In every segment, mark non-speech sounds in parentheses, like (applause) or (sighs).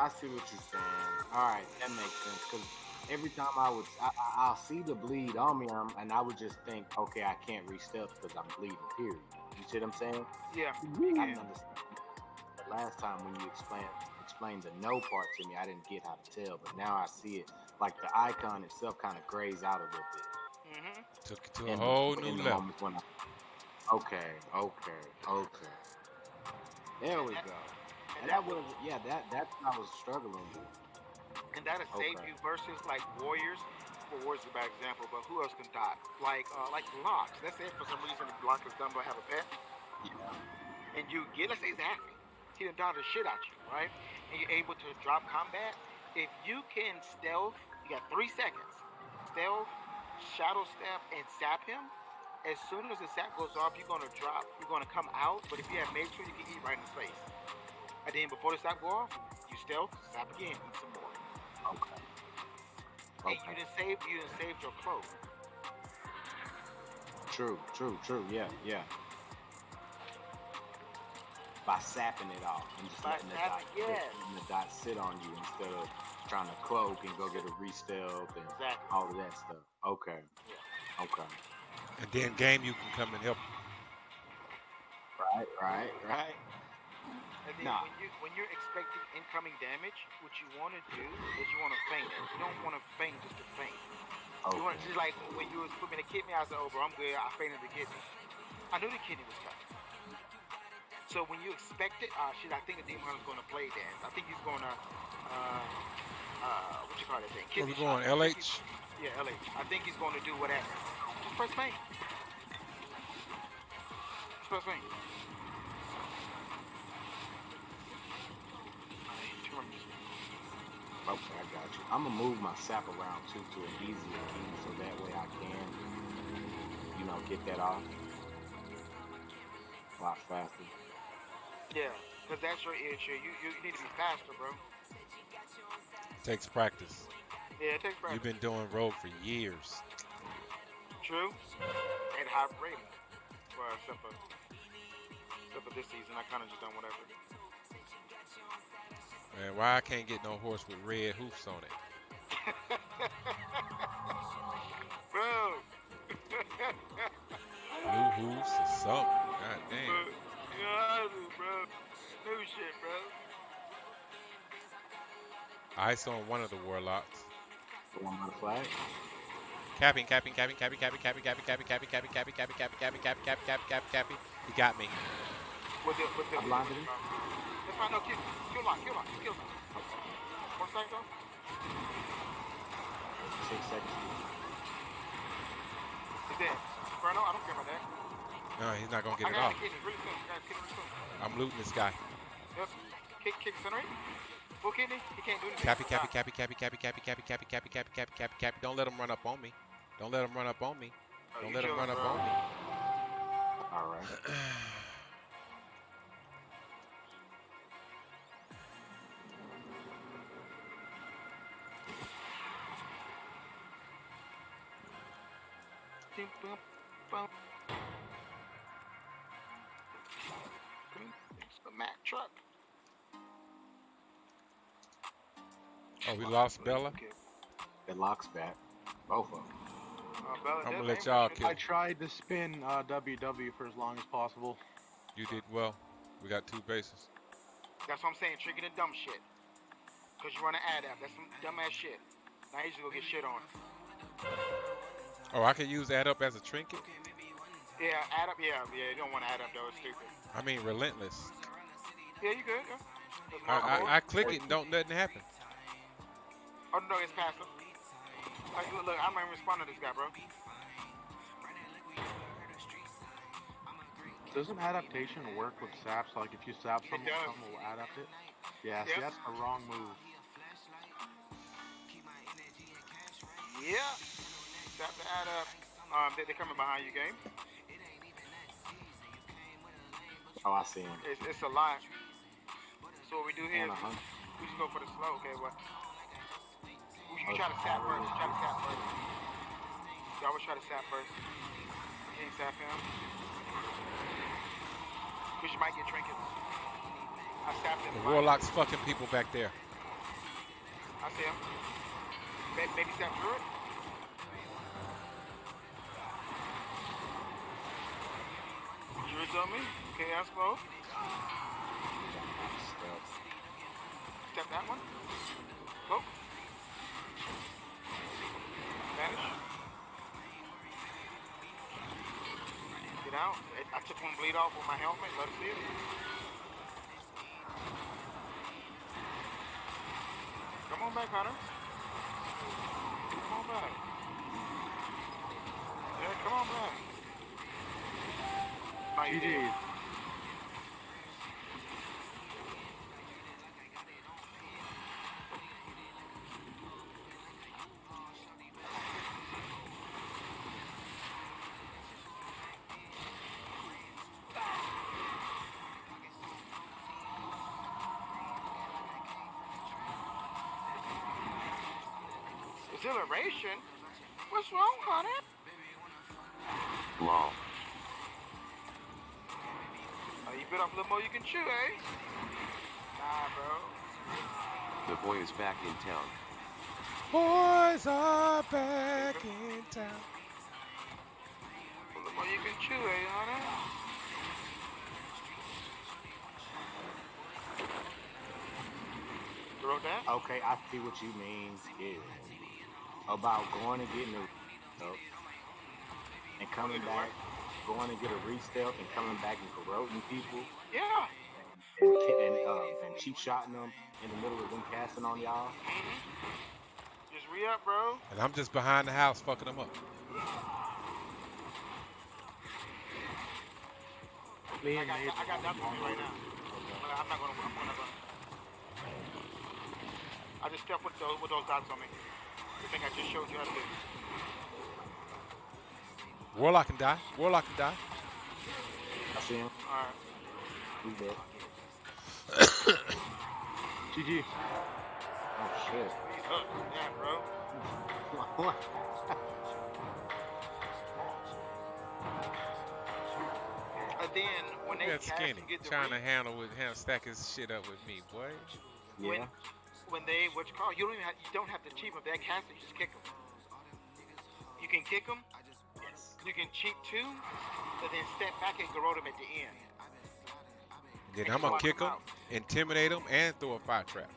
I see what you're saying. All right, that makes sense. Because every time I would, I, I, will see the bleed on me, um, and I would just think, okay, I can't reach steps because I'm bleeding. Period. You see what I'm saying? Yeah. I understand. The last time when you explained explained the no part to me, I didn't get how to tell, but now I see it. Like the icon itself kind of grays out a little bit. Mm-hmm. Took it to a whole the, new level. I, okay, okay, okay. There we go. That was yeah, that that's what I was struggling with. And that'll okay. save you versus like warriors. Well, warriors is a bad example, but who else can die? Like uh, like Lox. Let's say for some reason Lox is done by have a pet. Yeah. And you get let's say Zaffy. He done done the shit out you, right? And you're able to drop combat. If you can stealth, you got three seconds. Stealth, shadow step, and sap him. As soon as the sap goes off, you're gonna drop. You're gonna come out. But if you have make sure you can eat right in the face. And then before the stop go off, you stealth, stop again, eat some more. Okay. And you didn't save you didn't save your cloak. True, true, true. Yeah, yeah. By sapping it off and just By letting the, dot, yes. letting the dot sit on you instead of trying to cloak and go get a re-stealth and exactly. all of that stuff. Okay. Yeah. Okay. And then game you can come and help. Right, right, right. And then nah. when you when you're expecting incoming damage, what you want to do is you want to feint it. You don't want to feint just to feint. Okay. You want just like when you was putting the kidney, I said, "Oh, bro, I'm good. I feinted the kidney." I knew the kidney was tough." So when you expect it, uh, shit, I think the demon hunter's going to play dance. I think he's going to, uh, uh, what you call that thing? Kidney Where we going, LH? Yeah, LH. I think he's going to do whatever. Just press feint. Just press feint. Okay, I got you. I'm gonna move my sap around too to an easier key so that way I can, you know, get that off a lot faster. Yeah, because that's your issue. You, you need to be faster, bro. Takes practice. Yeah, it takes practice. You've been doing rogue for years. True. And high rating. Well, except for, except for this season, I kind of just done whatever. Man, why I can't get no horse with red hoofs on it? bro. Blue hoofs or something. God damn. Bro, you know bro. New shit, bro. Ice on one of the warlocks. The one on the flag? Capping, capping, capping, capping, capping, capping, capping, capping, capping, capping, capping, capping, capping, capping, capping, capping, capping, capping, capping. He got me. With the, with the, I'm blinded him. Kill, kill lock, kill lock, kill lock. One second though. Six seconds. He's dead. Inferno, I don't care about that. No, he's not gonna get I it off. Kidney, really soon. Got kidney really soon. I'm looting this guy. Yep. Kick, kick, incinerate. Full kidney. He can't do anything. Cappy, cappy, cappy, cappy, cappy, cappy, cappy, cappy, cappy, cappy, cappy, cappy, cappy. Don't let him run up on me. Don't let him run up on me. Don't let him run up on me. All right. It's the Mack truck. Oh, we lost Bella? It locks back. Both of them. Uh, I'm gonna let y'all kill. I tried to spin uh, WW for as long as possible. You did well. We got two bases. That's what I'm saying. Trigger the dumb shit. Cause you run an ad app. That's some dumb ass shit. Now you just go get shit on. Oh, I can use add up as a trinket? Yeah, add up. Yeah, yeah. You don't want to add up though. It's stupid. I mean, relentless. Yeah, you good. Yeah. I, I, I click it and don't nothing happen. Oh no, it's passive. Like, look, look, I'm not even responding to this guy, bro. Doesn't adaptation work with saps? Like if you sap someone, someone will adapt it? Yeah, yep. see, that's the wrong move. Yeah. Sap to add up. Um, they, are coming behind you, game. Oh, I see him. It's, it's a lot. So what we do here is we just go for the slow, okay? What? You try to sap first. You try to sap first. You always try to sap first. You can't sap him. Because you might get trinkets. I sapped him. The Warlock's fucking people back there. I see him. Maybe step through it. Druid's on me. Chaos mode. Step that one. Go. Vanish. Get out. I took one bleed off with my helmet. Let it see it. Come on back, Hunter. Come on back. Yeah, come on back. GG's. Exhilaration? What's wrong, honey? Lol. Oh, you bit off a little more you can chew, eh? Nah, bro. The boy is back in town. Boys are back in town. A little more you can chew, eh, honey? You wrote that? Okay, I see what you mean. Yeah. About going and getting a oh, and coming back, going and get a re-stealth and coming back and corroding people. Yeah. And and, uh, and cheap shotting them in the middle of them casting on y'all. Just re up, bro. And I'm just behind the house fucking them up. Me I got, Nate. I got nothing on me right now. I'm not gonna. I'm not gonna. I just stepped with those with those dots on me. The thing I just showed you how to do. Warlock can die. Warlock can die. I see him. All right. He's dead. GG. Oh shit. He's hooked. Yeah, bro. (laughs) And then when they Look cast Skinny and get the trying to handle with him, stack his shit up with me, boy. yeah. when they what you call you don't even have, you don't have to cheat them. If they cast it, just kick them. You can kick them. You can cheat too, but then step back and garrote them at the end. Then I'm gonna kick him, intimidate him, and throw a fire trap.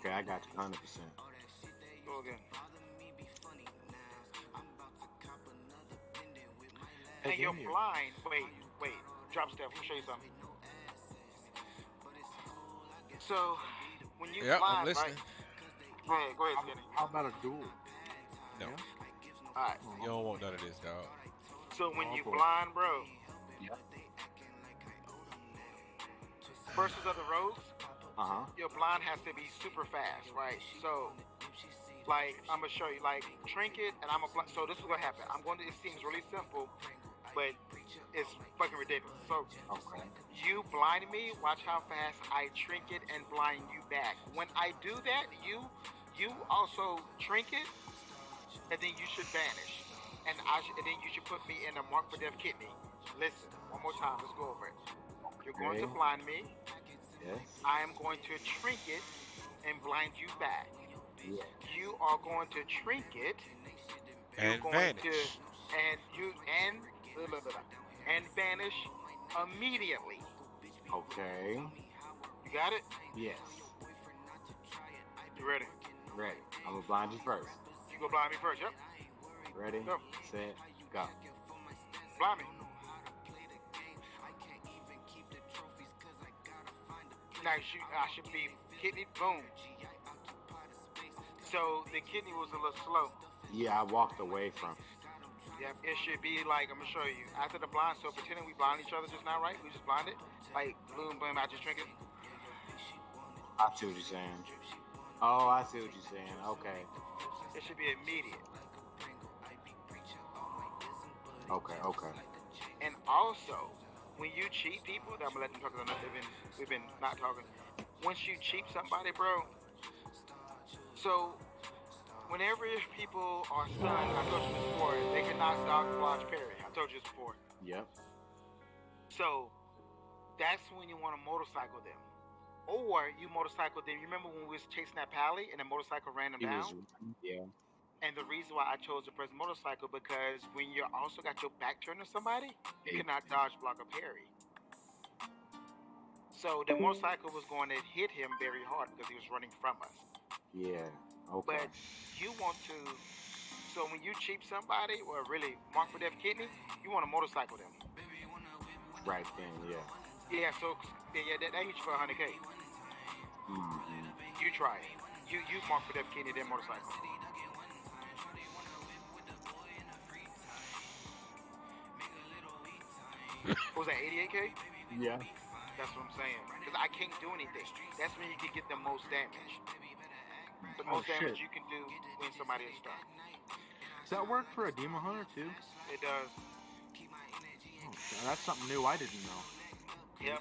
Okay, I got you 100. percent Go again. Hey, And you're give blind. Wait, wait. Drop step. Let me show you something. So, when you Yep, I'm listening. right? Go ahead, go ahead, Skinny. How about a duel? No, All right. you don't want none of this, dog. So when you blind, bro, Yep. versus other rogues, Uh huh. your blind has to be super fast, right? So, like, I'm gonna show you, like, trinket, and I'm a bl- so this is what happened. I'm going to. It seems really simple, but it's fucking ridiculous. So Okay. you blind me. Watch how fast I trinket and blind you back. When I do that, you you also trinket, and then you should vanish, and I sh- and then you should put me in a mark for death kidney. Listen, one more time. Let's go over it. You're going to blind me. Yes. I am going to trinket and blind you back. Yeah. You are going to trinket. You're And going vanish. to and you and blah, blah, blah, blah, and vanish immediately. Okay. You got it? Yes. You ready? Ready. I'm gonna blind you first. You go blind me first. Yep. Ready? Go. Set. Go. Blind me. Now I should be kidney. Boom. So the kidney was a little slow. Yeah, I walked away from. Yep, it should be like I'm gonna show you after the blind. So pretending we blind each other just now, right? We just blinded, like boom, boom. I just drink it. I see what you're saying. Oh, I see what you're saying. Okay. It should be immediate. Okay. Okay. And also, when you cheat people, that I'm gonna let them talk because they've been we've been not talking. Once you cheat somebody, bro. So, whenever people are stunned, I told you this before, they cannot knock, dodge, parry. I told you this before. Yep. So, that's when you want to motorcycle them. Or you motorcycle them. You remember when we was chasing that pally and the motorcycle ran them He down? was, yeah. And the reason why I chose to press motorcycle because when you're also got your back turned to somebody, you cannot dodge, block, or parry. So the motorcycle was going to hit him very hard because he was running from us. Yeah. Okay. But you want to, so when you cheap somebody or really mark for death kidney, you want to motorcycle them. right then, yeah. Yeah, so yeah, yeah that, that hits you for 100k. You try it. You you mark for that kidney then motorcycle. What (laughs) was that 88k? Yeah. That's what I'm saying. Because I can't do anything. That's when you can get the most damage. The Oh, most damage you can do when somebody is stunned. Does that work for a demon hunter too? It does. Oh, that's something new I didn't know. Yep.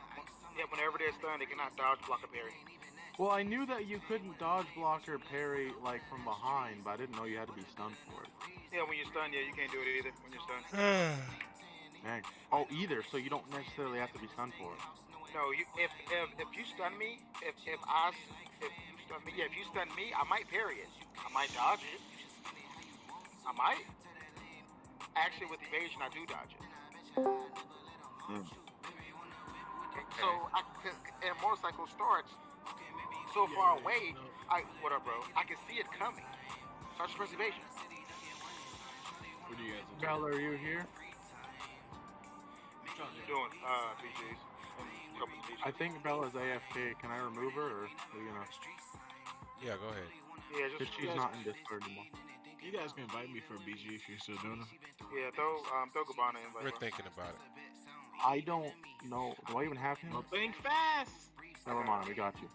Yep. Whenever they're stunned, they cannot dodge, block, or parry. Well, I knew that you couldn't dodge block or parry like from behind, but I didn't know you had to be stunned for it. Yeah, when you're stunned, yeah, you can't do it either. When you're stunned. (sighs) Dang. Oh, either, so you don't necessarily have to be stunned for it. No, you if if if you stun me, if if I s- if you stun me, yeah, if you stun me, I might parry it. I might dodge it. I might. Actually, with evasion, I do dodge it. Mm. So, I, cause, and a motorcycle starts so far away. I what up, bro? I can see it coming. So I just evasion. What do you guys do? Bella, are you here? What you doing? Uh, BGs. And a couple of I think Bella's AFK. Can I remove her, or are you gonna? Yeah, go ahead. Yeah, Because just she's not in Discord anymore. You guys can invite me for a BG if you're still doing it. yeah. Throw um throw Gabbana in. We're thinking about it. I don't know. Do I even have him? Well, think fast. Never mind. We got you.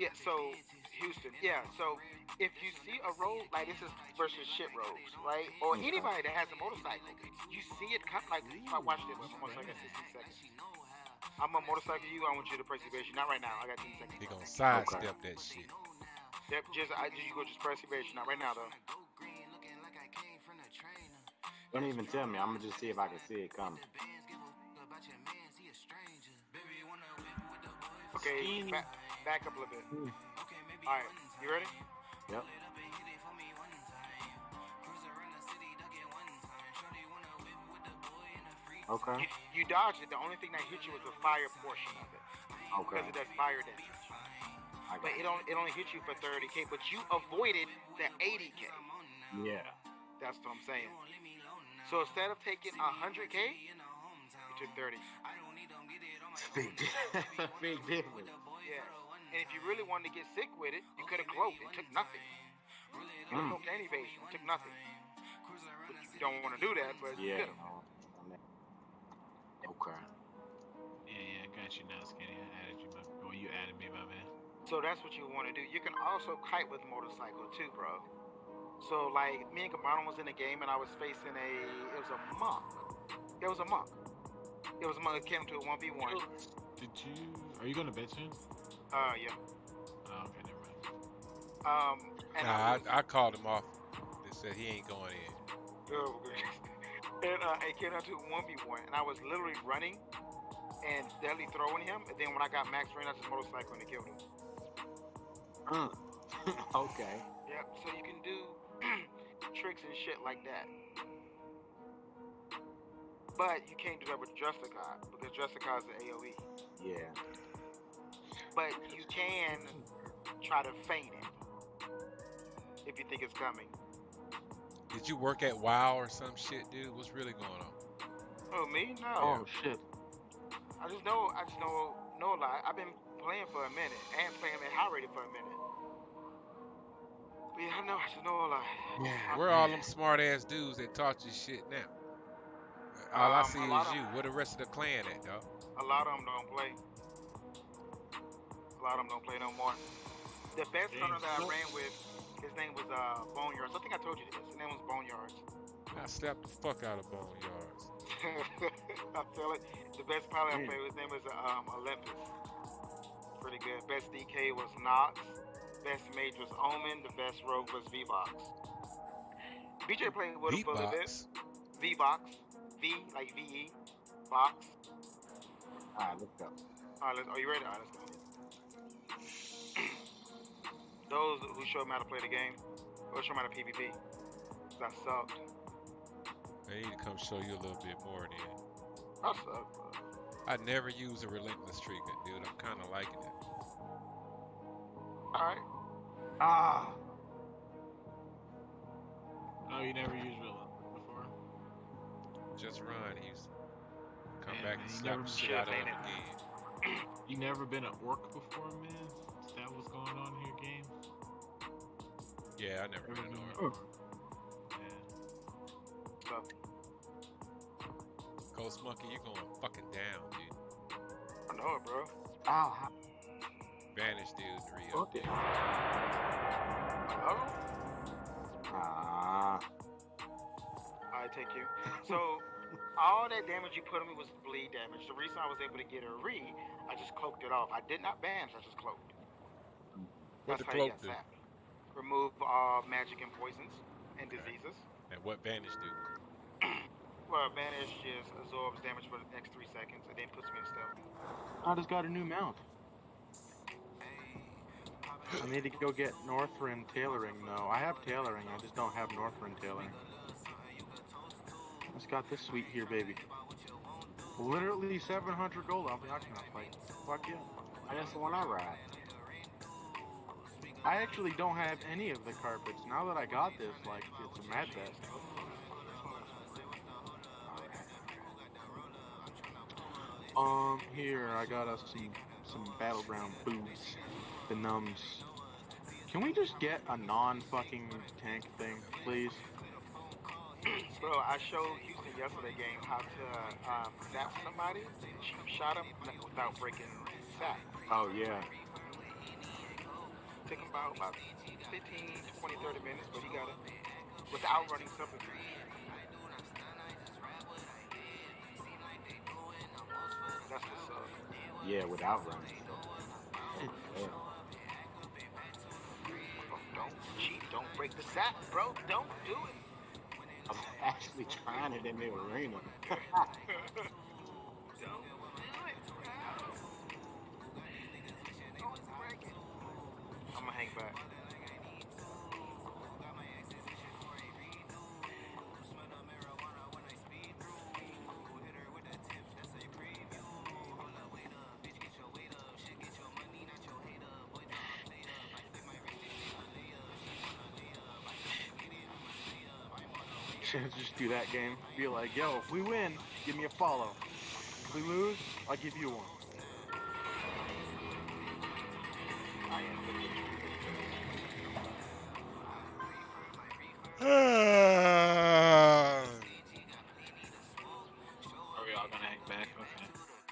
Yeah, so Houston, yeah, so if you see a road like this is versus shit roads, right? Or Okay. anybody that has a motorcycle, you see it come like if I watch it I'm gonna take 60 seconds. I'm a motorcycle you, I want you to press evasion. Not right now, I got 10 seconds. He gonna sidestep that shit. Yep, just I just you go just press evasion, not right now though. Don't even tell me. I'm gonna just see if I can see it coming. Okay, back, back up a little bit. Hmm. Alright, you ready? Yep. Okay. You, you dodged it, the only thing that hit you was the fire portion of it. Okay. Because it does fire damage. I But it only it only hit you for 30k, but you avoided the 80k. Yeah. That's what I'm saying. So instead of taking 100k, you took 30. Big, di- big difference. Yeah. And if you really wanted to get sick with it, you could have cloaked. It took nothing. You Mm. cloaked any evasion. It took nothing. But you don't want to do that, but you Yeah. could have. Okay. Yeah, yeah, I got you now, Skinny. I added you, my, well, you added me, my man. So that's what you want to do. You can also kite with motorcycle too, bro. So like me and Gabbana was in a game and I was facing a it was a monk. It was a monk. It was a monk that came to a one v one. Did you? Are you going to bed soon? Uh yeah. Oh, okay, never mind. Um and Nah, I, was, I, I called him off. They said he ain't going in. Oh, okay. (laughs) and uh, it came down to one v one, and I was literally running and deadly throwing him. And then when I got Max ran out his motorcycle and it killed him. Mm. (laughs) okay. Yep. So you can do (clears throat) tricks and shit like that. But you can't do that with Justicar because Justicar is an AOE. Yeah. But you can try to feign it if you think it's coming. Did you work at WoW or some shit, dude? What's really going on? Oh me? No. Oh shit. I just know. I just know. Know a lot. I've been playing for a minute and playing at high rated for a minute. But yeah, I know. I just know a lot. Yeah. Where are all them smart ass dudes that taught you shit now? All I Um, see is you. Where the rest of the clan at, dog? A lot of them don't play. A lot of them don't play no more. The best Damn, hunter that I ran with, his name was uh, Boneyards. I think I told you this. His name was Boneyards. I slapped the fuck out of boneyards. (laughs) I feel it. The best pilot I Damn. played, his name was um, Olympus. Pretty good. Best DK was Knox. Best mage was Omen. The best rogue was V-Box. BJ played with him for a little bit. V-Box. V, like V-E. Box. All right, let's go. Alright, let's, are you ready? Alright, let's go. Those who showed me how to play the game, or show me how to PvP. That sucked. They need to come show you a little bit more then. I suck, bro. I never use a relentless trigger, dude. I'm kind of liking it. Alright. Ah. Oh, you never used Villain before? Just run. He's come Man, back and you slap the shit should've out of him again. You never been at work before, man? Is that what's going on here, game? Yeah, I never Never been been to at work. work. Yeah. So, Ghost Monkey, you going fucking down, dude. I know it, bro. Ow. how- Vanish, dude. Rio. Okay. Hello? Ah. I take you. So, all that damage you put on me was bleed damage. The reason I was able to get a re, I just cloaked it off. I did not vanish, I just cloaked. What That's the how you cloak get do? sapped. Remove all magic and poisons and diseases. And what Vanish do? (clears throat) Well, Vanish just absorbs damage for the next three seconds and then puts me in stealth. I just got a new mount. I need to go get Northrend tailoring though. I have tailoring, I just don't have Northrend tailoring. I just got this suite here, baby. Literally 700 gold. I'll be not gonna fight. Fuck yeah. That's the one I ride. I actually don't have any of the carpets. Now that I got this, like, it's a mad test. Um, here I got us some some battleground boots, the numbs. Can we just get a non-fucking tank thing, please? Bro, I showed Houston yesterday game how to um, sap somebody, cheap shot him without breaking sap. Oh yeah. Took him about, about 15, 20, 30 minutes, but he got it without running something. That's what's up. Yeah, without running. Yeah. Don't cheat, don't break the sap, bro. Don't do it. I'm actually trying it in the arena. Don't Should just do that game. Be like, yo, if we win, give me a follow. If we lose, I'll give you one. I am the victory. Are we all gonna hang back? Okay.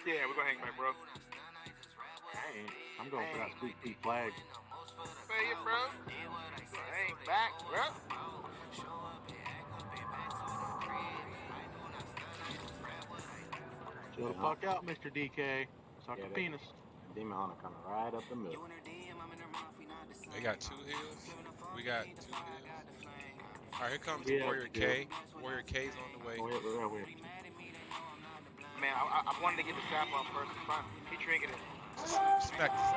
Yeah, we're gonna hang back, bro. Hey, I'm going for that sweet pea flag. Say it, bro. Hang back, bro. Chill the fuck out, Mr. DK. Suck Yeah, a they- penis. Demon Hunter coming right up the middle. They got two heals. We got two heals. All right, here comes Yeah, Warrior yeah. K. Warrior K's on the way. Oh, yeah, yeah, yeah. Man, I, I, I wanted to get the sap off first. It's fine. He drinking it. Smack this.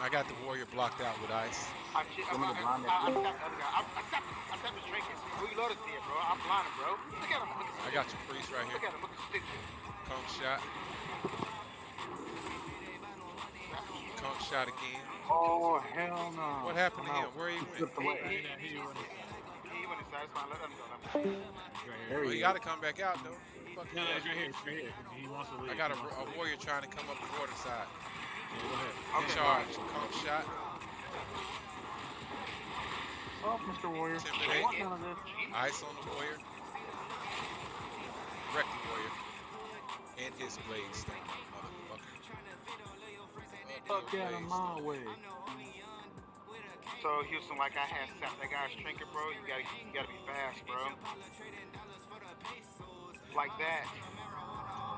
I got the Warrior blocked out with ice. I, I, I, Want me to I, blind I, that I, dude? tapped the other guy. I, I tapped, I tapped his drinking. Who you loaded here, bro? I'm blinded, bro. Look at him. Look at I got your priest right Look here. at him. Look at stupid. Conk shot. Conk shot again. Oh, hell no. What happened to him? Where he He went? He, he, he went He went inside. It's fine. Let him go. Let him go. right There here. Well, he you gotta come back out though. Fuck No, no, it's right here. It's right here. He wants to leave. I got a, a warrior trying to come up the water side. Yeah, go ahead. Okay. charge. Conk shot. Oh, Mr. Warrior. I want none of this. Ice on the warrior. Wreck the warrior. And his blade sting, motherfucker. Fuck out of my way. So Houston, like I had sap that guy's trinket, bro. You gotta, you gotta be fast, bro. Like that.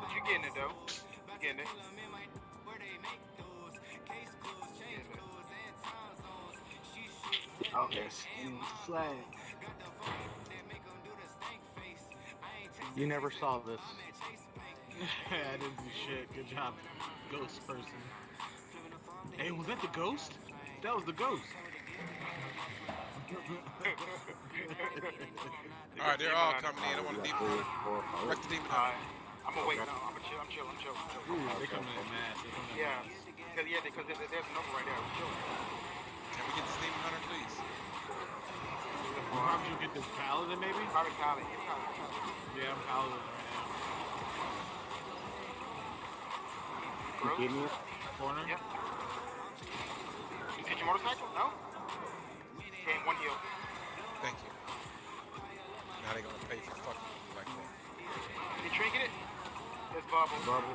But you getting it though. You getting it. Okay. Flag. You never saw this. (laughs) I didn't do shit. Good job, ghost person. Hey, was that the ghost? That was the ghost. (laughs) All right, they're all coming in. I want to demon Three, hunter. Wreck the demon Alright. I'm gonna wait. No, I'm gonna chill. I'm chill. I'm chill. I'm chill. Ooh, they coming in mass. They coming in Yeah. Cause yeah, because there- there's a number right there. I'm chill. Can we get hunter, please? How did you get this paladin, maybe? Probably Kali. It's Yeah, I'm paladin right You Gross. kidding me? now. Corner. Yep. You get your motorcycle? No. Okay, one heal. Thank you. Now they gonna pay for fucking me like that. You trinket it? There's bubble. Bubble.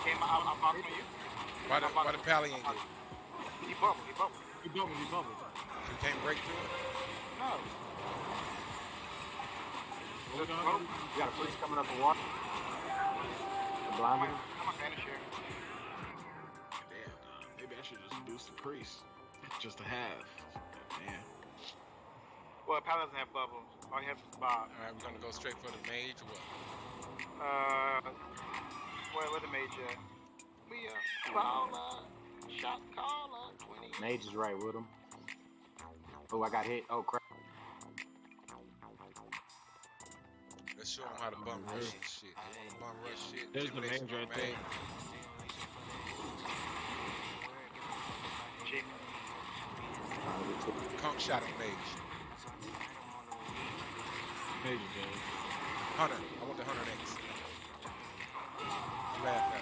Came out. I'm boxing you. Why the why the pally ain't get? He bubble. He bubble. You bubbled, you bubbled. You can't break through it. No. We Just gonna bubble. do? You got a priest coming up the water. The I'm blind a, one? I'm a vanish here. Damn, nah, maybe I should just boost the priest. Just to have. Damn. Well, Pal doesn't have bubbles. All he has is Bob. All right, we're gonna go straight for the mage or what? Uh, where, where the mage at? We uh, caller, shot caller, 20. Mage is right with him. Oh, I got hit. Oh, crap. Let's show him how to bum rush and shit. They wanna bum rush shit. There's the mage right there. Conk shot at mage. Major dead. Hunter. I want the hunter next. Laugh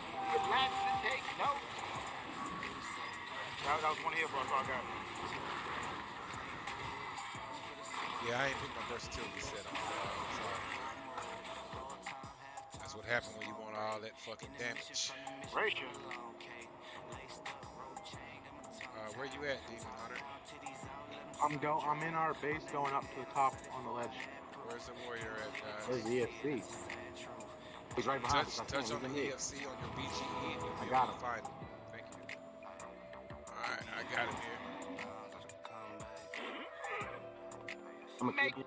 That, that was one heal, bro. That's all I got. Yeah, I ain't put my versatility set on. dog. Sorry. That's what happened when you want all that fucking damage. Rachel. Uh, where you at, Demon Hunter? I'm go. I'm in our base, going up to the top on the ledge. Where's the warrior at, guys? Where's the EFC? He's right behind Touch, us. I touch think on the he's in here. EFC on your BGE I got able to him. Alright, I got here. I'm gonna Make- kick.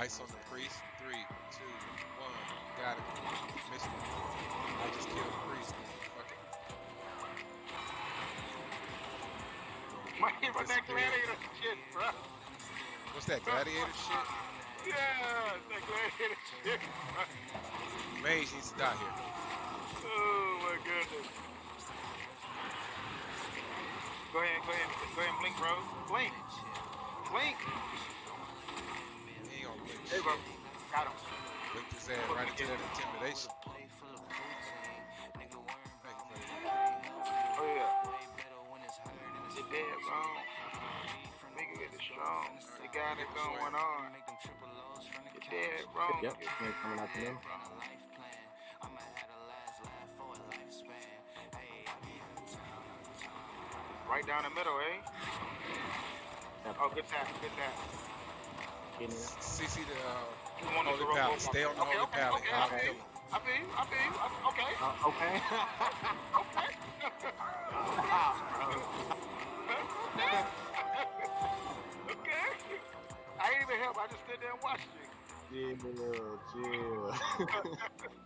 Ice on the priest. Three, two, one. Got it. Missed him. I just killed the priest. Fuck it. Might hit right that gladiator shit, bro. What's that, gladiator shit? Yeah, that gladiator shit. bro. Mage needs to die here. Oh my goodness. Go ahead, go ahead, go ahead and blink, bro. Blink. Blink. He ain't gonna blink Hey, bro. Got him. Blink his ass right into that intimidation. Thank you for that. Oh yeah. They dead wrong. Nigga get it strong. They got it going on. You dead wrong. Yep, snake coming after them. Right down the middle, eh? Yep, Oh, good tap, good tap. kidding me? CC the uh, You want Holy to roll Palace. both Stay on the okay, Holy okay, Palace. Okay, I'll okay. kill him. I feel you, I feel you. I- Okay, Uh, okay. (laughs) okay. (laughs) okay. I ain't even help. I just stood there and watched you. chill, chill. (laughs)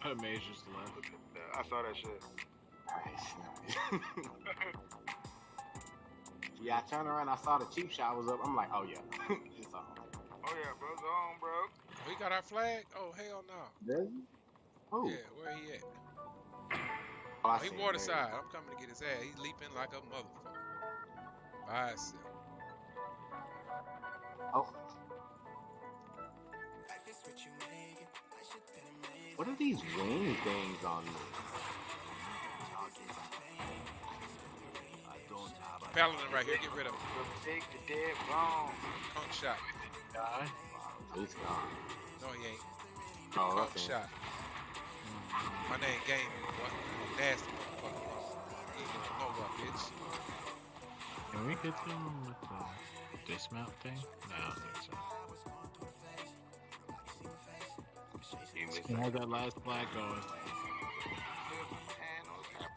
Her mage just left. I saw that shit. Alright. (laughs) yeah, I turned around. I saw the cheap shot was up. I'm like, oh yeah, (laughs) it's on. Oh yeah, bro's on, bro. We got our flag? Oh, hell no. Does he? Oh, Yeah, where he at? oh I he see water side. I'm coming to get his ass. He's leaping like a motherfucker. By himself. Oh. What are these wing things on me? Paladin right here. Get rid of him. The big, the dead wrong. Punk shot. Die. He's gone. No, he ain't. Oh, Punk okay. shot. My name Gaming, boy. Nasty motherfucker. You ain't gonna know what, bitch. Can we hit them with the dismount thing? No, I don't think so. You missed Can have that last flag going.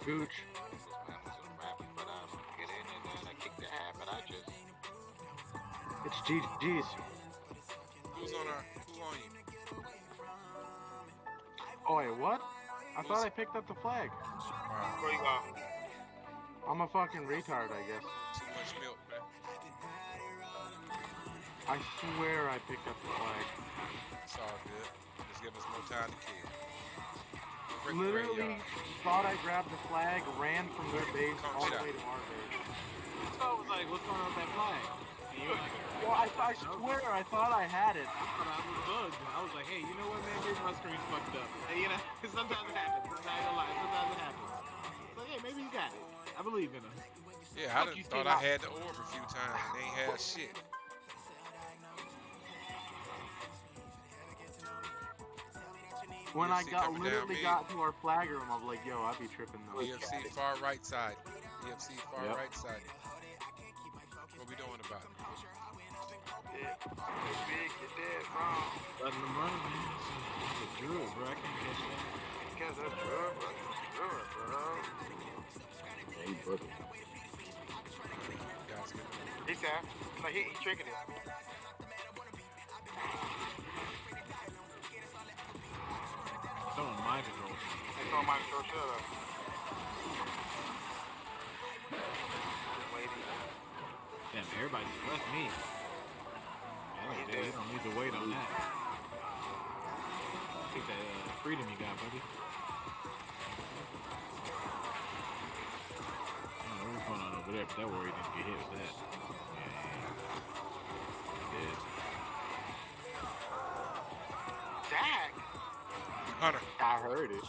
Gooch. But I get in and then I kick the habit. I just It's GG's. Who's on our? Who on you? Oh wait, what? I thought I picked up the flag. Wow. Where you go? I'm a fucking retard, I guess. Too much milk, man. I swear I picked up the flag. It's all good. Just give us more time to kill. Break Literally thought I grabbed the flag, ran from their base Come all the way to our base. So I was like, what's going on with that flag? And you were like, Well, I, I swear I thought I had it. I thought I was bugged. I was like, hey, you know what, man? Maybe my screen's fucked up. And, (laughs) you know, (laughs) sometimes it happens. I'm not gonna lie. Sometimes it happens. It's like, hey, maybe you got it. I believe in him. Yeah, I Fuck done you, thought Steve. I had the orb a few times. and They ain't had shit. When I got coming down literally got to our flag room, I was like, yo, I'd be tripping though. EFC far right side. EFC far Yep. right side. What we doing about it? Yeah. It's big, you're dead wrong. Letting them run, man. It's a, it's bro. I can't catch that. Because of drug, bro. Drug, bro. Yeah, he booked it. Guys, get He said, like, he, he tricking it. On my show, shut up. Just waiting. Damn, everybody just left me. Yeah, He dude, did. you don't need to wait on that. Take that uh, freedom you got, buddy. I don't know what's going on over there, but that warrior didn't get hit with that. Yeah, yeah, yeah. Dak? Hunter. I heard it.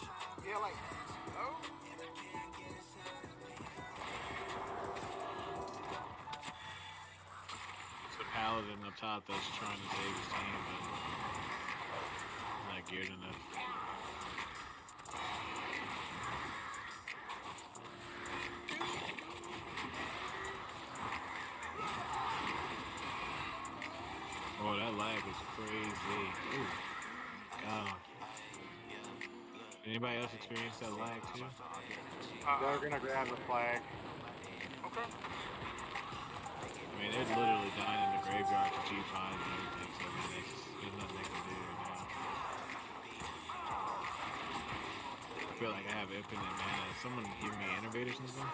Yeah, like, oh. It's the paladin up top that's trying to save his team, but not geared enough. Oh, that lag is crazy. Ooh. God. Anybody else experience that lag too? Uh, They're gonna grab the flag. okay. I mean, they're literally dying in the graveyard to G5 and everything, so I mean, there's, there's nothing they can do right now. I feel like I have infinite mana. Someone give me innervate or something?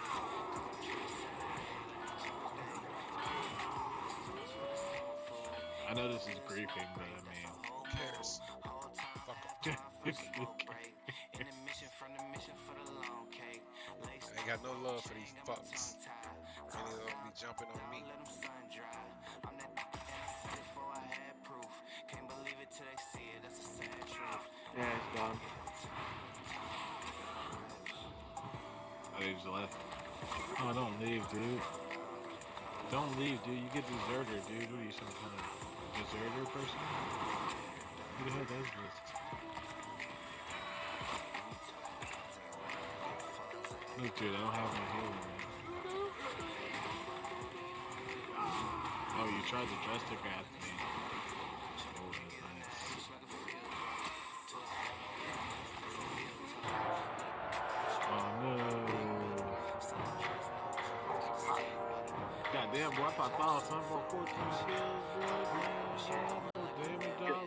I know this is griefing, but I mean, Who cares? (laughs) Fuck (laughs) got no love for these fucks. Many of them be jumping on me. Yeah, it's done. oh, they just left. Oh, don't leave, dude. Don't leave, dude. You get deserter, dude. What are you, some kind of deserter person? Who the hell does this? Look, dude, I don't have my healing. Mm-hmm. Oh, you tried to Jester grab me.